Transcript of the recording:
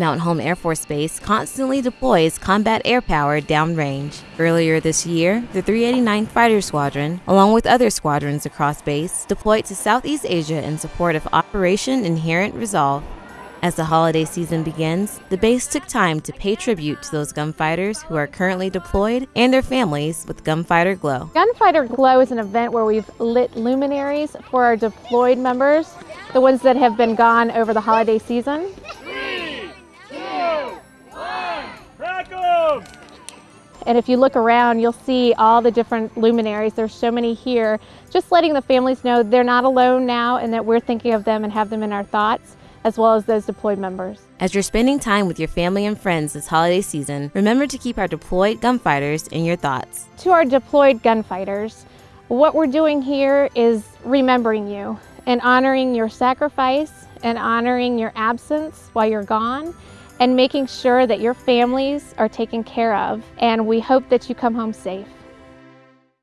Mountain Home Air Force Base constantly deploys combat air power downrange. Earlier this year, the 389th Fighter Squadron, along with other squadrons across base, deployed to Southeast Asia in support of Operation Inherent Resolve. As the holiday season begins, the base took time to pay tribute to those gunfighters who are currently deployed and their families with Gunfighter Glow. Gunfighter Glow is an event where we've lit luminaries for our deployed members, the ones that have been gone over the holiday season. And if you look around, you'll see all the different luminaries. There's so many here. Just letting the families know they're not alone now and that we're thinking of them and have them in our thoughts as well as those deployed members. As you're spending time with your family and friends this holiday season, remember to keep our deployed gunfighters in your thoughts. To our deployed gunfighters, what we're doing here is remembering you and honoring your sacrifice and honoring your absence while you're gone and making sure that your families are taken care of. And we hope that you come home safe.